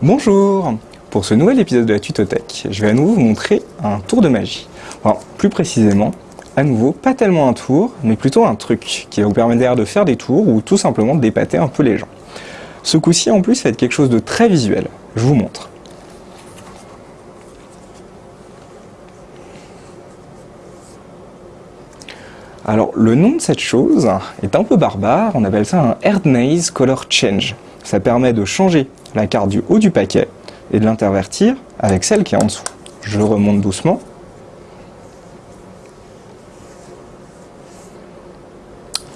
Bonjour Pour ce nouvel épisode de la Tutothèque, je vais à nouveau vous montrer un tour de magie. Enfin, plus précisément, à nouveau, pas tellement un tour, mais plutôt un truc qui va vous permettre de faire des tours ou tout simplement d'épater un peu les gens. Ce coup-ci, en plus, va être quelque chose de très visuel. Je vous montre. Alors, le nom de cette chose est un peu barbare, on appelle ça un Erdnaze Color Change. Ça permet de changer la carte du haut du paquet et de l'intervertir avec celle qui est en dessous. Je remonte doucement.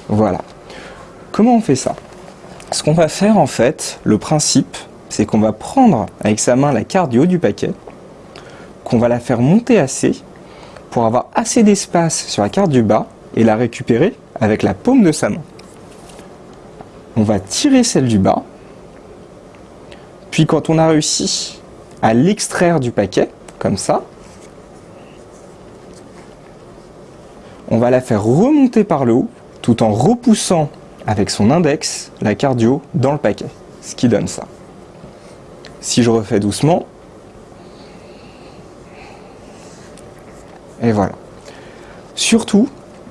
Voilà. Comment on fait ça? Ce qu'on va faire en fait, le principe, c'est qu'on va prendre avec sa main la carte du haut du paquet, qu'on va la faire monter assez pour avoir assez d'espace sur la carte du bas et la récupérer avec la paume de sa main. On va tirer celle du bas, puis quand on a réussi à l'extraire du paquet, comme ça, on va la faire remonter par le haut, tout en repoussant avec son index la cardio dans le paquet, ce qui donne ça. Si je refais doucement, et voilà. Surtout,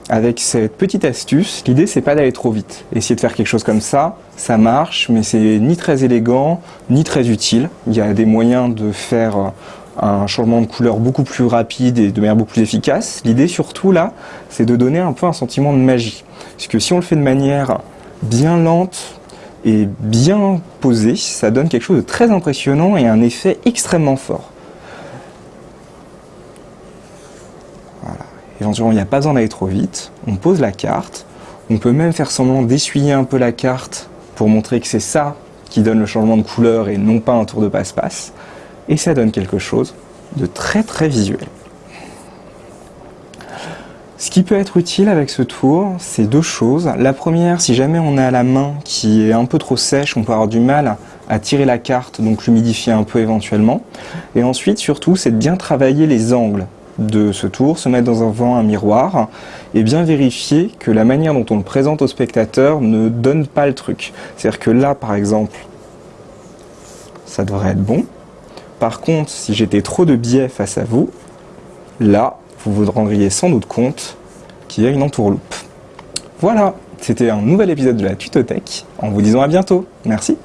avec cette petite astuce, l'idée c'est pas d'aller trop vite. Essayer de faire quelque chose comme ça, ça marche, mais c'est ni très élégant, ni très utile. Il y a des moyens de faire un changement de couleur beaucoup plus rapide et de manière beaucoup plus efficace. L'idée surtout là, c'est de donner un peu un sentiment de magie. Parce que si on le fait de manière bien lente et bien posée, ça donne quelque chose de très impressionnant et un effet extrêmement fort. Éventuellement, il n'y a pas besoin d'aller trop vite. On pose la carte. On peut même faire semblant d'essuyer un peu la carte pour montrer que c'est ça qui donne le changement de couleur et non pas un tour de passe-passe. Et ça donne quelque chose de très très visuel. Ce qui peut être utile avec ce tour, c'est deux choses. La première, si jamais on a la main qui est un peu trop sèche, on peut avoir du mal à tirer la carte, donc l'humidifier un peu éventuellement. Et ensuite, surtout, c'est de bien travailler les angles de ce tour, se mettre dans un vent un miroir et bien vérifier que la manière dont on le présente au spectateur ne donne pas le truc. C'est-à-dire que là, par exemple, ça devrait être bon. Par contre, si j'étais trop de biais face à vous, là, vous vous rendriez sans doute compte qu'il y a une entourloupe. Voilà, c'était un nouvel épisode de la Tutothèque, en vous disant à bientôt. Merci.